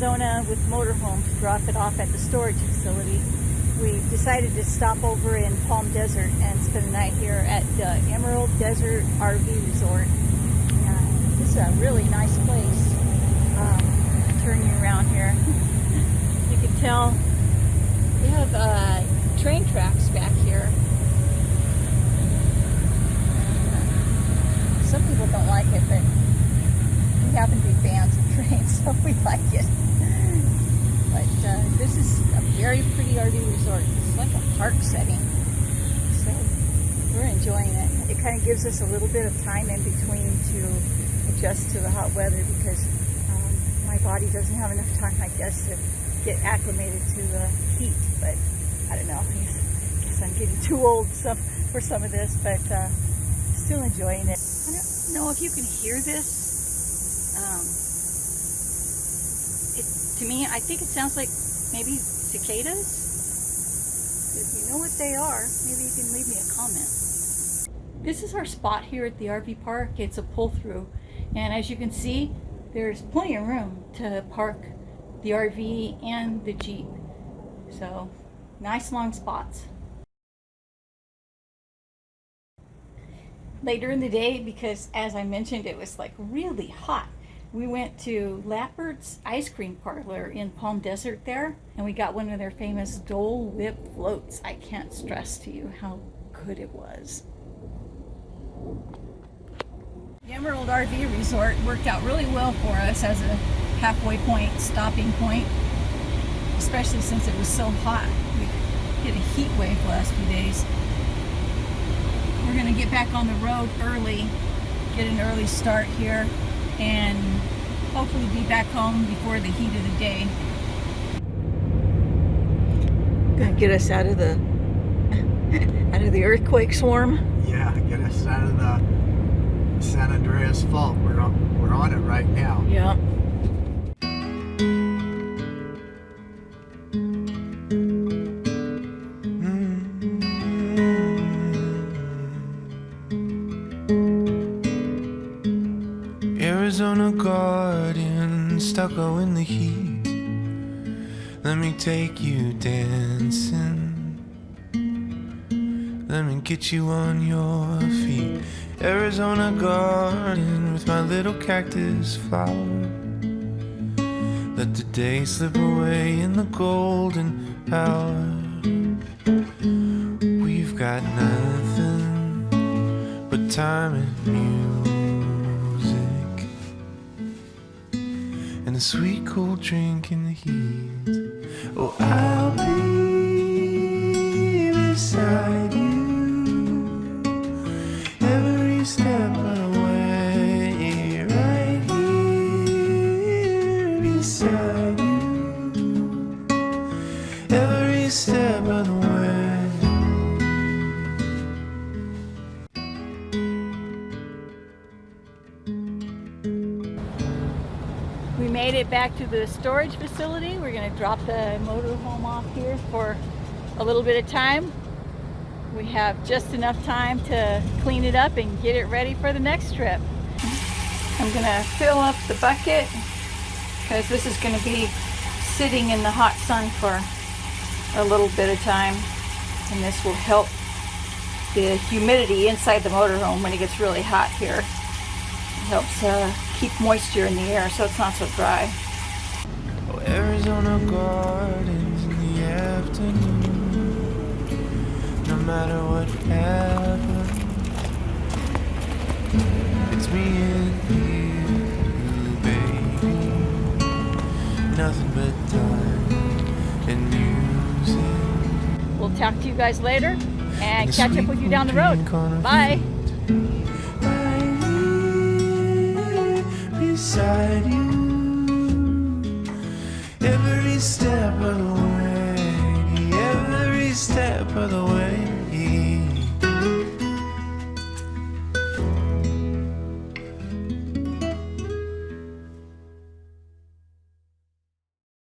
done with motorhome to drop it off at the storage facility, we decided to stop over in Palm Desert and spend the night here at the Emerald Desert RV Resort. Uh, this is a really nice place. Um, turn you around here. you can tell they have uh, train tracks back here. Some people don't like it, but we happen to be fans of trains, so we like it. But uh, this is a very pretty RV resort. It's like a park setting. So we're enjoying it. It kind of gives us a little bit of time in between to adjust to the hot weather because um, my body doesn't have enough time, I guess, to get acclimated to the heat. But I don't know. I guess, I'm getting too old for some of this, but uh, still enjoying it. I don't know if you can hear this. Um, to me, I think it sounds like maybe cicadas. If you know what they are, maybe you can leave me a comment. This is our spot here at the RV park. It's a pull-through. And as you can see, there's plenty of room to park the RV and the Jeep. So, nice long spots. Later in the day, because as I mentioned, it was like really hot we went to Lappert's Ice Cream Parlor in Palm Desert there, and we got one of their famous Dole Whip floats. I can't stress to you how good it was. The Emerald RV Resort worked out really well for us as a halfway point, stopping point, especially since it was so hot. We hit a heat wave last few days. We're going to get back on the road early, get an early start here and hopefully be back home before the heat of the day. Gonna get us out of the out of the earthquake swarm. Yeah, get us out of the San Andreas fault. We're on, we're on it right now. Yeah. Arizona garden, stucco in the heat. Let me take you dancing. Let me get you on your feet. Arizona garden with my little cactus flower. Let the day slip away in the golden hour. We've got nothing but time and music. And a sweet cold drink in the heat. Oh, I'll be beside you every step of the way, right here beside you every step of the way. We made it back to the storage facility. We're going to drop the motorhome off here for a little bit of time. We have just enough time to clean it up and get it ready for the next trip. I'm going to fill up the bucket because this is going to be sitting in the hot sun for a little bit of time and this will help the humidity inside the motorhome when it gets really hot here. It helps uh, keep moisture in the air so it's not so dry. Oh, Arizona gardens in the afternoon. No matter what happens, it's me and you, baby. Nothing but time and music. We'll talk to you guys later and And catch up with you down the road. drink on Bye. Beside you. Every step of the way every step of the way